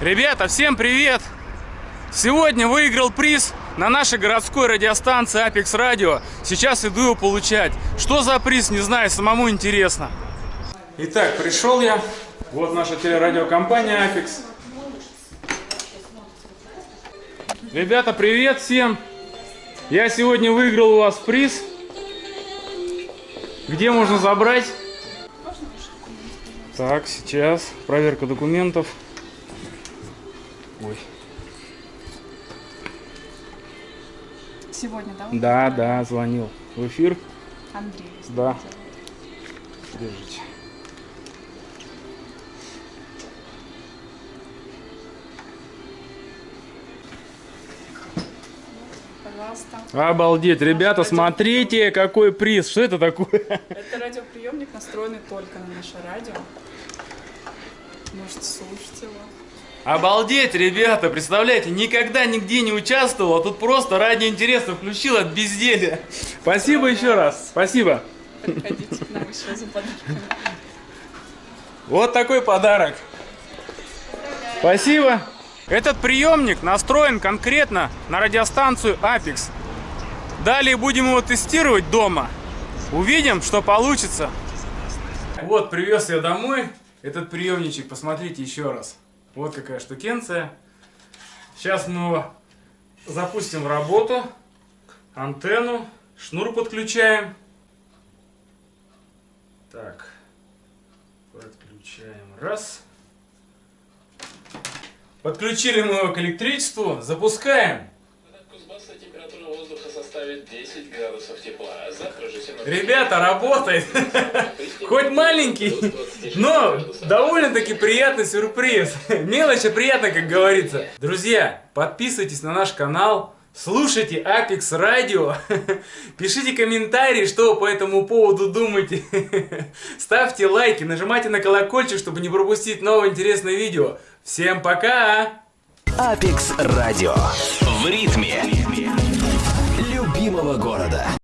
Ребята, всем привет! Сегодня выиграл приз на нашей городской радиостанции Apex Radio. Сейчас иду его получать. Что за приз, не знаю, самому интересно. Итак, пришел я. Вот наша телерадиокомпания Apex. Ребята, привет всем! Я сегодня выиграл у вас приз. Где можно забрать? Так, сейчас. Проверка документов. Ой. Сегодня, да? Да, да, звонил. В эфир? Андрей. Да. Держите. Пожалуйста. Обалдеть, ребята, радио- смотрите, какой приз. Что это такое? Это радиоприемник, настроенный только на наше радио. Можете слушать его. Обалдеть, ребята, представляете, никогда нигде не участвовал, а тут просто ради интереса включил от безделия. Спасибо еще раз, спасибо. Приходите к нам еще за подарками. Вот такой подарок. Спасибо. Этот приемник настроен конкретно на радиостанцию Apex. Далее будем его тестировать дома. Увидим, что получится. Вот, привез я домой этот приемничек. Посмотрите еще раз. Вот какая штукенция. Сейчас мы запустим в работу. Антенну. Шнур подключаем. Так. Подключаем. Раз. Подключили мы его к электричеству. Запускаем. Составит 10 градусов тепла. а Завтра же синоптики Ребята, работает. Хоть маленький, но довольно-таки приятный сюрприз. Мелочь, а приятно, как говорится. Друзья, подписывайтесь на наш канал. Слушайте Apex Radio, пишите комментарии, что вы по этому поводу думаете, ставьте лайки, нажимайте на колокольчик, чтобы не пропустить новое интересное видео. Всем пока! Апекс Радио. В ритме Agora da